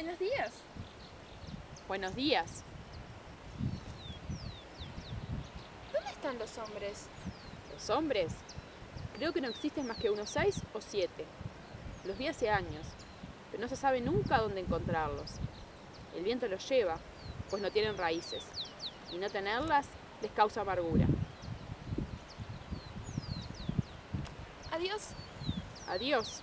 Buenos días. Buenos días. ¿Dónde están los hombres? ¿Los hombres? Creo que no existen más que unos seis o siete. Los vi hace años, pero no se sabe nunca dónde encontrarlos. El viento los lleva, pues no tienen raíces, y no tenerlas les causa amargura. Adiós. Adiós.